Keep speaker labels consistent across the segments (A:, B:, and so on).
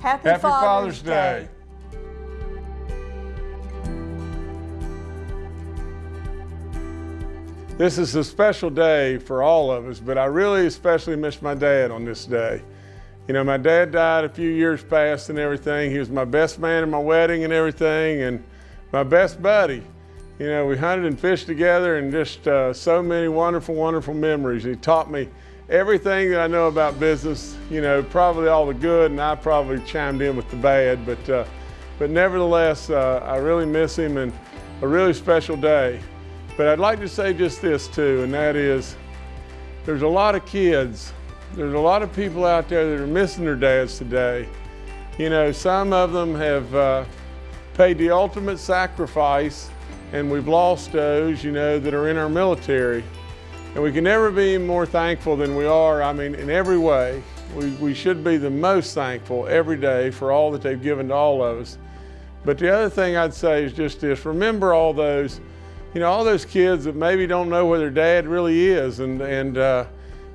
A: Happy,
B: Happy
A: Father's,
B: Father's Day. This is a special day for all of us, but I really especially miss my dad on this day. You know, my dad died a few years past and everything. He was my best man in my wedding and everything, and my best buddy. You know, we hunted and fished together and just uh, so many wonderful, wonderful memories. He taught me everything that I know about business, you know, probably all the good, and I probably chimed in with the bad, but, uh, but nevertheless, uh, I really miss him and a really special day. But I'd like to say just this too, and that is, there's a lot of kids, there's a lot of people out there that are missing their dads today. You know, some of them have uh, paid the ultimate sacrifice and we've lost those, you know, that are in our military. And we can never be more thankful than we are, I mean, in every way. We, we should be the most thankful every day for all that they've given to all of us. But the other thing I'd say is just this, remember all those you know, all those kids that maybe don't know where their dad really is and, and, uh,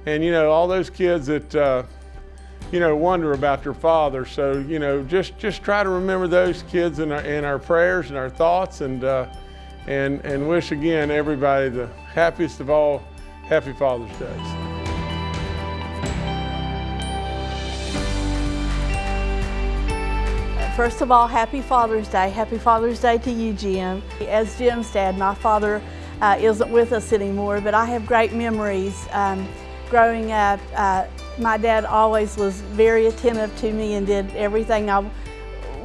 B: and you know, all those kids that, uh, you know, wonder about their father. So, you know, just, just try to remember those kids in our, in our prayers and our thoughts and, uh, and, and wish again everybody the happiest of all Happy Father's Day.
A: First of all, happy Father's Day. Happy Father's Day to you, Jim. As Jim's dad, my father uh, isn't with us anymore, but I have great memories. Um, growing up, uh, my dad always was very attentive to me and did everything I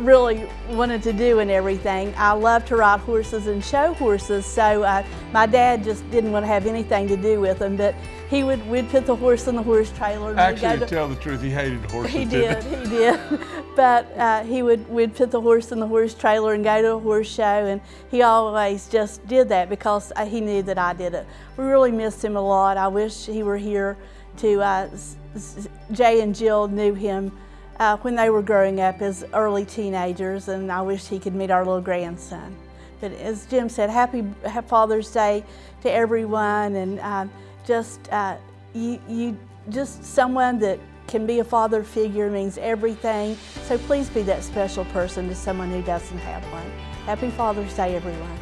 A: really wanted to do and everything. I love to ride horses and show horses, so uh, my dad just didn't want to have anything to do with them, but he would, we'd put the horse in the horse trailer.
B: Actually, to tell the truth, he hated horses.
A: He did, he did. but uh, he would, we'd put the horse in the horse trailer and go to a horse show, and he always just did that because uh, he knew that I did it. We really missed him a lot. I wish he were here to, uh, Jay and Jill knew him uh, when they were growing up as early teenagers, and I wish he could meet our little grandson. But as Jim said, happy Father's Day to everyone, and uh, just uh, you, you, just someone that can be a father figure means everything. So please be that special person to someone who doesn't have one. Happy Father's Day, everyone.